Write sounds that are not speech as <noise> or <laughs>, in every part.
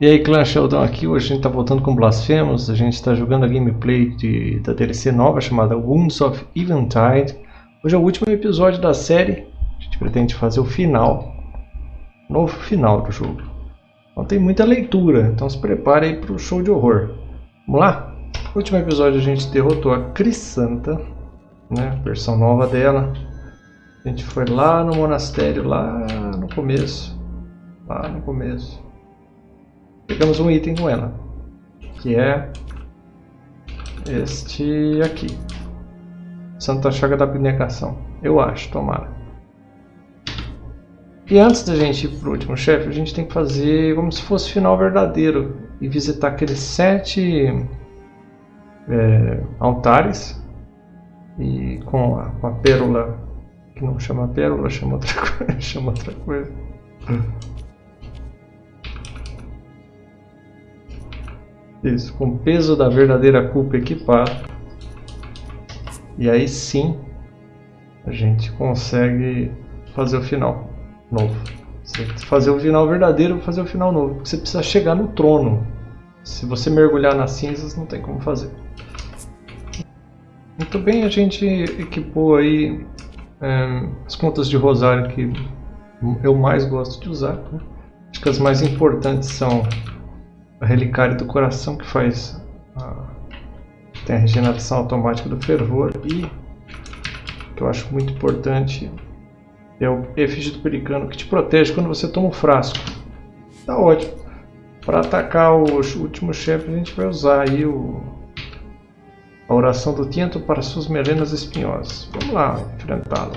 E aí clã Sheldon aqui, hoje a gente está voltando com Blasphemous, a gente está jogando a gameplay de, da DLC nova chamada Wounds of Eventide. Hoje é o último episódio da série, a gente pretende fazer o final, novo final do jogo. Então tem muita leitura, então se prepare aí para o show de horror. Vamos lá? No último episódio a gente derrotou a Crisanta, né, versão nova dela. A gente foi lá no monastério, lá no começo, lá no começo pegamos um item com ela, que é este aqui. Santa Chaga da Abnegação. Eu acho, tomara. E antes da gente ir pro último chefe, a gente tem que fazer como se fosse final verdadeiro e visitar aqueles sete é, altares e com a, com a pérola que não chama pérola, chama outra <laughs> coisa, chama outra coisa. Isso, com o peso da verdadeira culpa equipado. E aí sim a gente consegue fazer o final novo. Você fazer o final verdadeiro, fazer o final novo. Porque você precisa chegar no trono. Se você mergulhar nas cinzas, não tem como fazer. Muito bem, a gente equipou aí é, as contas de rosário que eu mais gosto de usar. Né? Acho que as mais importantes são a relicária do coração que faz a, tem a regeneração automática do fervor e que eu acho muito importante é o efígie do pericano que te protege quando você toma um frasco. Tá ótimo. Para atacar o último chefe a gente vai usar aí o, a oração do Tiento para suas melenas espinhosas. Vamos lá enfrentá-lo.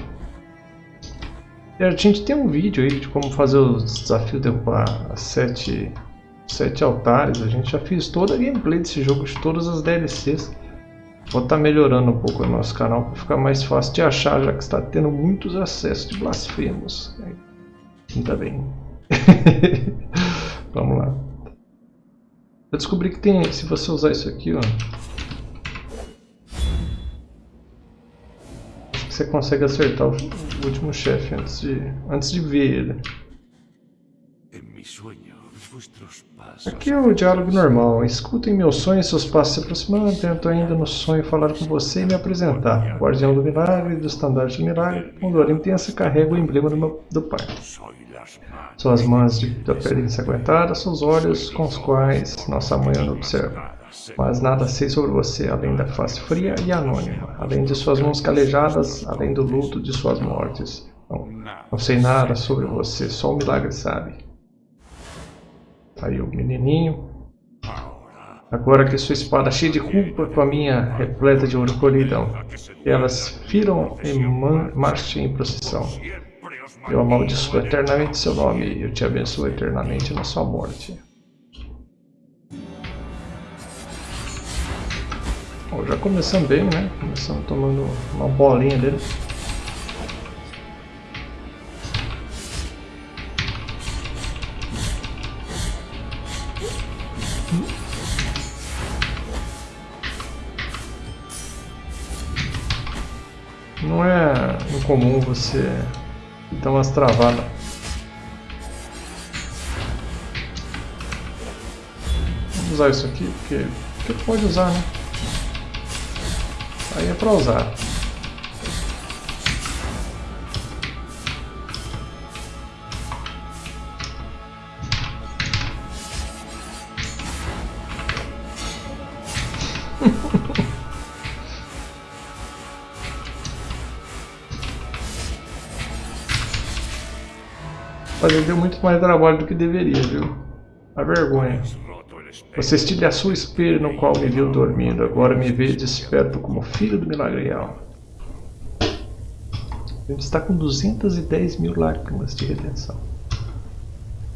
A gente tem um vídeo aí de como fazer os desafios de derrubar as sete sete altares, a gente já fez toda a gameplay desse jogo, de todas as DLCs. Vou estar tá melhorando um pouco o nosso canal para ficar mais fácil de achar, já que está tendo muitos acessos de blasfemos. Ainda bem. <laughs> Vamos lá. Eu descobri que tem, se você usar isso aqui, ó, você consegue acertar o, último chefe antes de, antes de ver ele. Aqui é o diálogo normal. Escutem meu sonho e seus passos se aproximando. Tento ainda no sonho falar com você e me apresentar. Guardião do milagre, do estandarte do milagre. Com dor intensa, carrega o emblema do, meu, do Pai. Suas mãos de, da pele ensanguentada, seus olhos com os quais nossa mãe não observa. Mas nada sei sobre você, além da face fria e anônima, além de suas mãos calejadas, além do luto de suas mortes. Não, não sei nada sobre você, só o milagre sabe. Aí o menininho. Agora que sua espada cheia de culpa com a minha repleta de ouro colhidão. Elas firam e marchem em procissão. Eu amaldiçoo eternamente seu nome e eu te abençoo eternamente na sua morte. Bom, já começamos bem, né? Começamos tomando uma bolinha dele. Incomum você dar umas travadas. Vamos usar isso aqui, porque, porque pode usar, né? Aí é pra usar. Mas deu muito mais trabalho do que deveria, viu? A vergonha. Você estilha a sua espelho no qual me viu dormindo. Agora me vê desperto como filho do milagreal. Gente está com 210 mil lágrimas de redenção.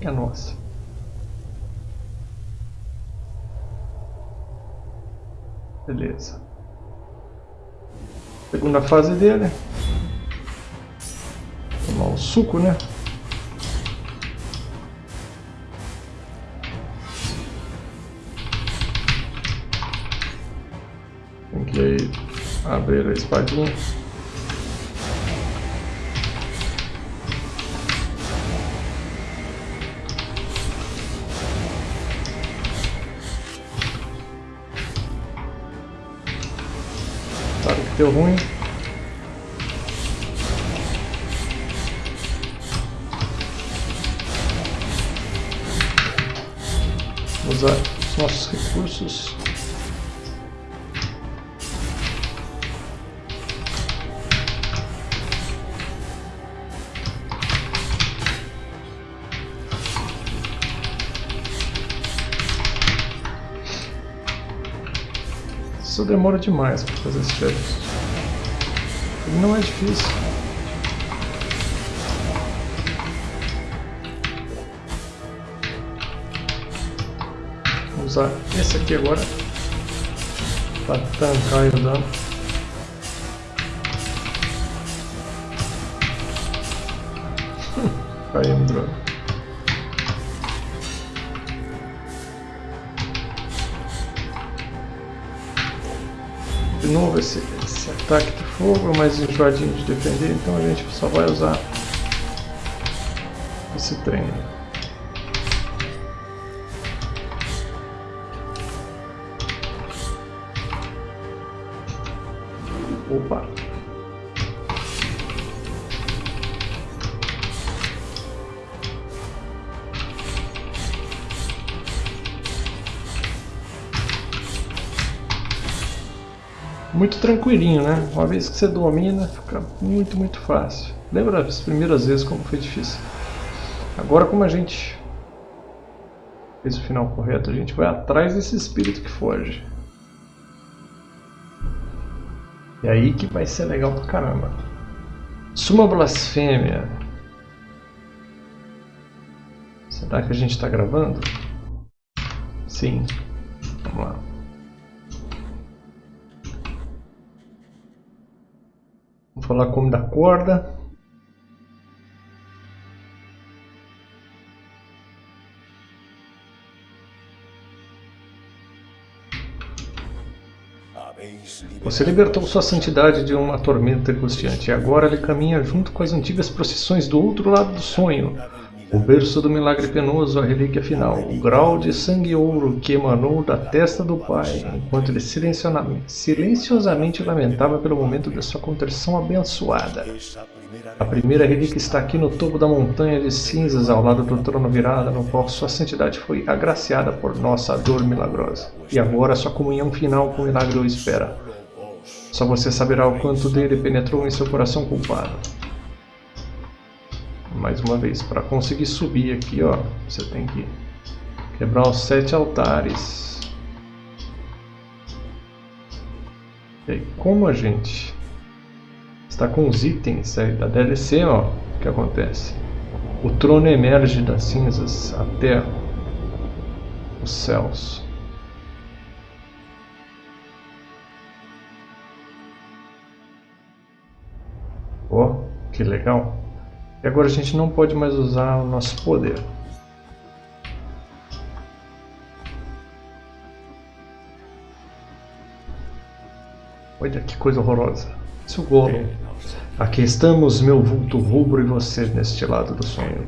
É nossa. Beleza. Segunda fase dele. Tomar o suco, né? Tem que abrir a espadinha. Claro que deu ruim. usar os nossos recursos Isso demora demais para fazer esse serviço. Ele não é difícil. Vou usar esse aqui agora para tancar o dano. Caiu um drone. De novo esse, esse ataque de fogo, mais enjoadinho de defender, então a gente só vai usar esse trem. Opa! Muito tranquilinho, né? Uma vez que você domina, fica muito, muito fácil. Lembra as primeiras vezes como foi difícil? Agora como a gente fez o final correto, a gente vai atrás desse espírito que foge. E aí que vai ser legal pra caramba. Suma blasfêmia. Será que a gente está gravando? Sim. Vamos lá. Falar como da corda. Você libertou sua santidade de uma tormenta angustiante, e agora ele caminha junto com as antigas procissões do outro lado do sonho, o berço do milagre penoso, a relíquia final, o grau de sangue ouro que emanou da testa do pai, enquanto ele silenciosamente lamentava pelo momento de sua contrição abençoada. A primeira relíquia está aqui no topo da montanha de cinzas, ao lado do trono virado, no qual sua santidade foi agraciada por nossa dor milagrosa. E agora sua comunhão final com o milagre o espera. Só você saberá o quanto dele penetrou em seu coração culpado mais uma vez, para conseguir subir aqui, ó, você tem que quebrar os sete altares. E aí, como a gente está com os itens aí da DLC, ó, o que acontece? O trono emerge das cinzas até os céus. Oh, que legal. E agora a gente não pode mais usar o nosso poder. Olha que coisa horrorosa. Isso Gollum. Aqui estamos, meu vulto rubro e você neste lado do sonho.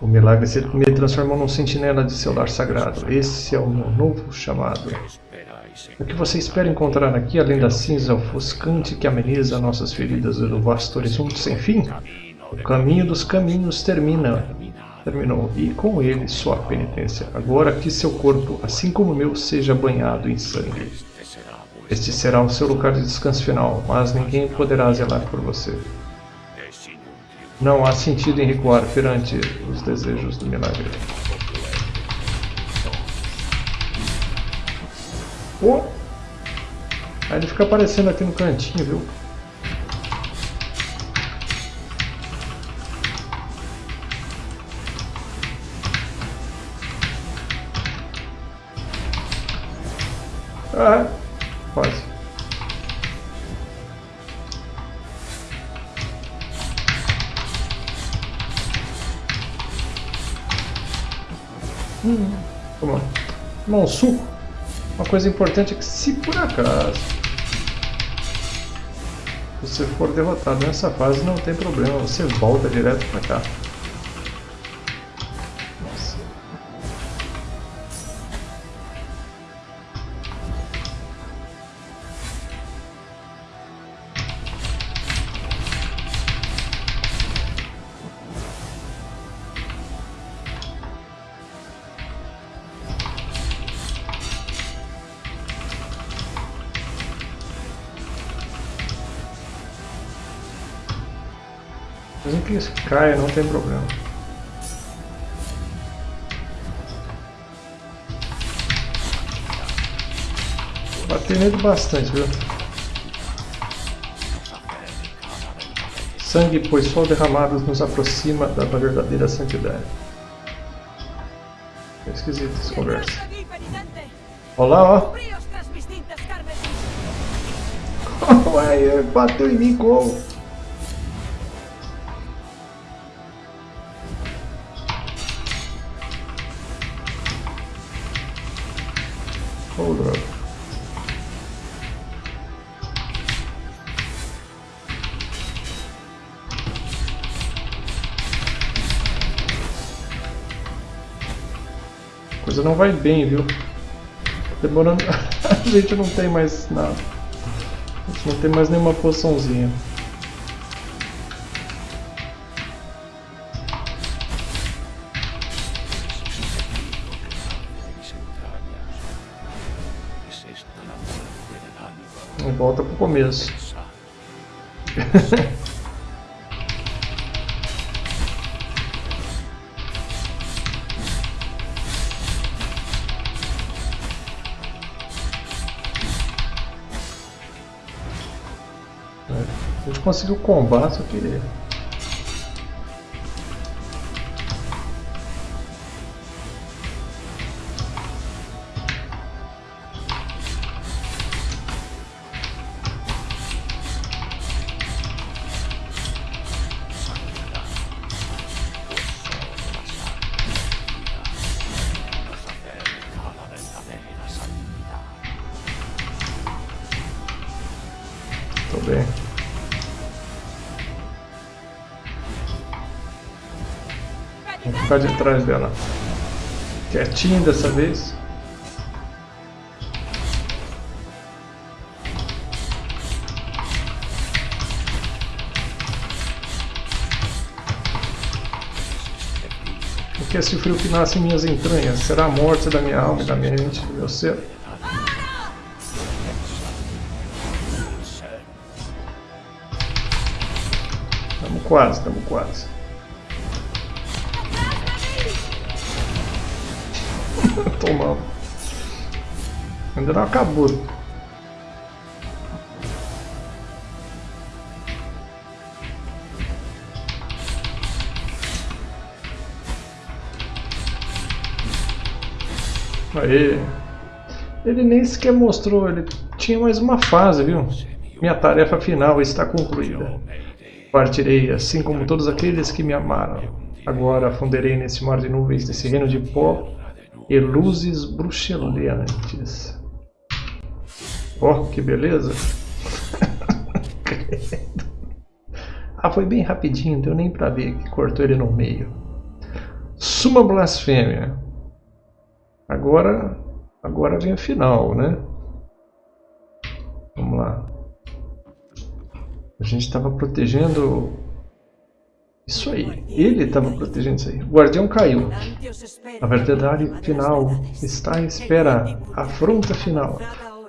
O milagre me transformou num sentinela de seu lar sagrado. Esse é o meu novo chamado. O que você espera encontrar aqui, além da cinza ofuscante que ameniza nossas feridas do vasto horizonte sem fim? O caminho dos caminhos termina, terminou, e com ele sua penitência. Agora que seu corpo, assim como o meu, seja banhado em sangue. Este será o seu lugar de descanso final, mas ninguém poderá zelar por você. Não há sentido em recuar perante os desejos do milagre. Oh! Aí ele fica aparecendo aqui no cantinho, viu? Ah, quase. Hum, toma. Tomar um suco. Uma coisa importante é que se por acaso você for derrotado nessa fase, não tem problema, você volta direto pra cá. Mesmo que caia, não tem problema. Bater nele bastante, viu? Sangue, pois sol derramados nos aproxima da verdadeira santidade. É esquisito essa conversa. Olá, ó. <laughs> Ué, bateu em mim como? Oh, droga. coisa não vai bem, viu? Demorando. <laughs> a gente não tem mais nada. A gente não tem mais nenhuma poçãozinha. Começo. <laughs> A gente conseguiu combar, só que... Bem. Vou ficar de trás dela. Quietinho dessa vez. Que esse frio que nasce em minhas entranhas? Será a morte da minha alma e da minha mente, do meu ser? Estamos quase, estamos quase. <laughs> Tomamos. Ainda não acabou. Aí. Ele nem sequer mostrou, ele tinha mais uma fase, viu? Minha tarefa final está concluída. Partirei, assim como todos aqueles que me amaram. Agora afunderei nesse mar de nuvens, nesse reino de pó e luzes bruxelantes. Oh, que beleza! <laughs> ah, foi bem rapidinho, deu nem pra ver que cortou ele no meio. Suma blasfêmia. Agora, agora vem a final, né? Gente estava protegendo isso aí. Ele estava protegendo isso aí. O guardião caiu. A verdade final está à espera. Afronta final.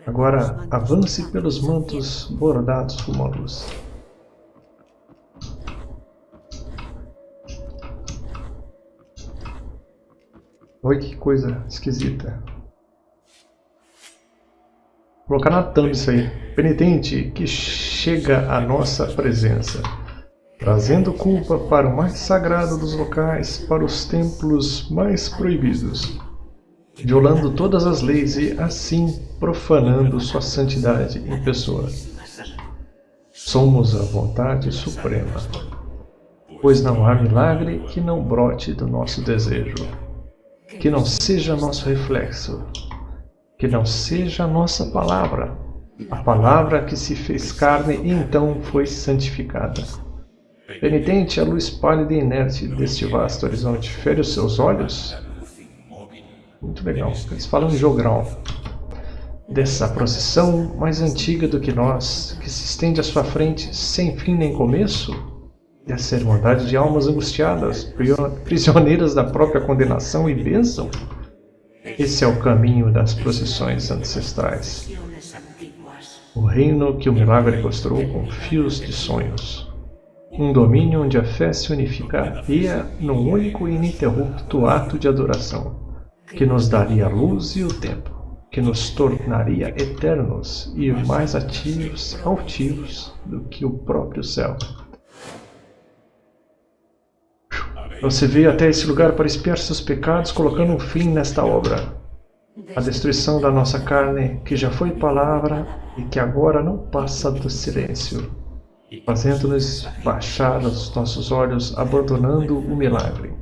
Agora avance pelos mantos bordados como a luz. Oi, que coisa esquisita. Colocar na thumb isso aí. Penitente que chega à nossa presença, trazendo culpa para o mais sagrado dos locais, para os templos mais proibidos, violando todas as leis e, assim, profanando sua santidade em pessoa. Somos a vontade suprema, pois não há milagre que não brote do nosso desejo, que não seja nosso reflexo, que não seja a nossa palavra, a palavra que se fez carne e então foi santificada. Penitente, a luz pálida e inerte deste vasto horizonte fere os seus olhos? Muito legal. Eles falam em jogrão. Dessa procissão mais antiga do que nós, que se estende à sua frente sem fim nem começo? Dessa irmandade de almas angustiadas, <laughs> prisioneiras da própria condenação e bênção? Esse é o caminho das procissões ancestrais. O reino que o milagre construiu com fios de sonhos. Um domínio onde a fé se unificaria num único e ininterrupto ato de adoração, que nos daria a luz e o tempo, que nos tornaria eternos e mais ativos, altivos do que o próprio céu. Você veio até esse lugar para espiar seus pecados, colocando um fim nesta obra. A destruição da nossa carne, que já foi palavra e que agora não passa do silêncio, fazendo-nos baixar os nossos olhos, abandonando o milagre.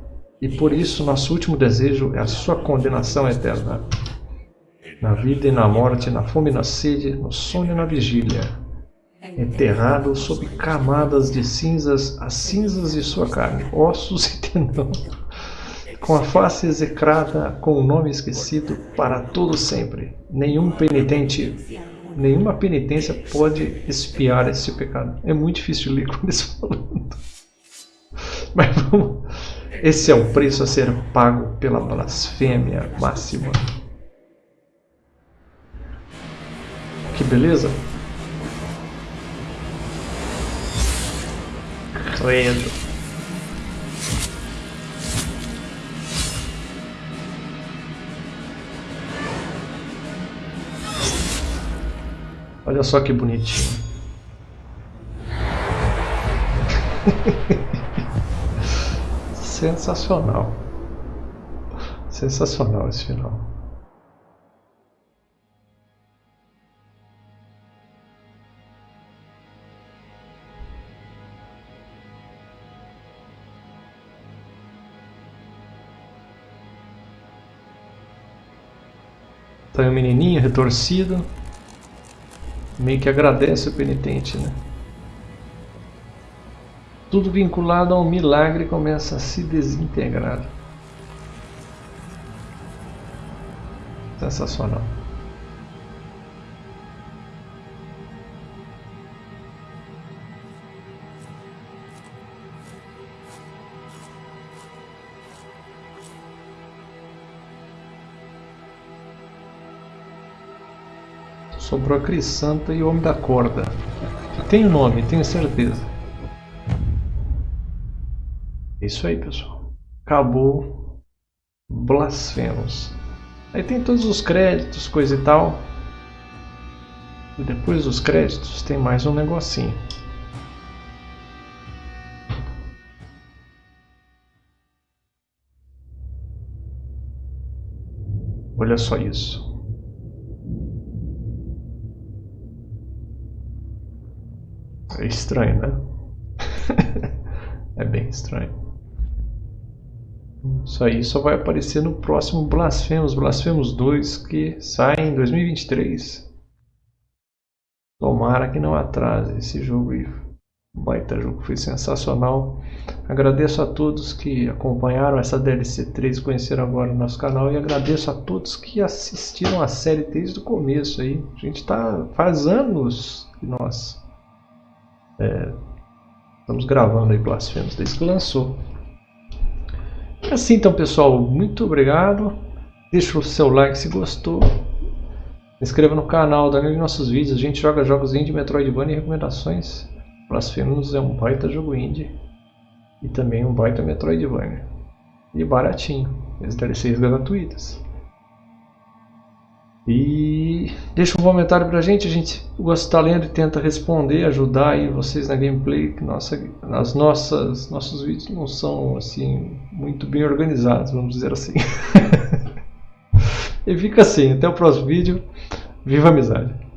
E por isso nosso último desejo é a sua condenação eterna. Na vida e na morte, na fome e na sede, no sono e na vigília, enterrado sob camadas de cinzas, as cinzas de sua carne, ossos e tendão, com a face execrada, com o nome esquecido para todo sempre. Nenhum penitente, nenhuma penitência pode espiar esse pecado. É muito difícil ler quando eles falando. Mas vamos. Esse é o preço a ser pago pela blasfêmia máxima. Que beleza! Credo. Olha só que bonitinho. <laughs> Sensacional. Sensacional esse final. Tá aí o menininho retorcido. Meio que agradece o penitente, né? Tudo vinculado ao milagre começa a se desintegrar. Sensacional. Sobrou a Cris Santa e o Homem da Corda. Tem o nome, tenho certeza. É isso aí, pessoal. Acabou Blasfemos. Aí tem todos os créditos, coisa e tal. E depois dos créditos tem mais um negocinho. Olha só isso. É estranho, né? <laughs> é bem estranho. Isso aí só vai aparecer no próximo Blasphemous, Blasphemous 2, que sai em 2023. Tomara que não atrase esse jogo aí. Baita jogo, foi sensacional. Agradeço a todos que acompanharam essa DLC 3 e conheceram agora o nosso canal. E agradeço a todos que assistiram a série desde o começo aí. A gente tá faz anos que nós é, estamos gravando aí Blasphemous desde que lançou. Assim então pessoal, muito obrigado. Deixa o seu like se gostou. Se inscreva no canal, dá nossos vídeos. A gente joga jogos indie, Metroidvania e recomendações. Blasphemous é um baita jogo indie. E também um baita Metroidvania. E baratinho. As DLCs gratuitas. E deixa um comentário pra gente, a gente gosta de estar lendo e tenta responder, ajudar aí vocês na gameplay, que nossa, as nossas, nossos vídeos não são assim muito bem organizados, vamos dizer assim. <laughs> e fica assim, até o próximo vídeo, viva a amizade!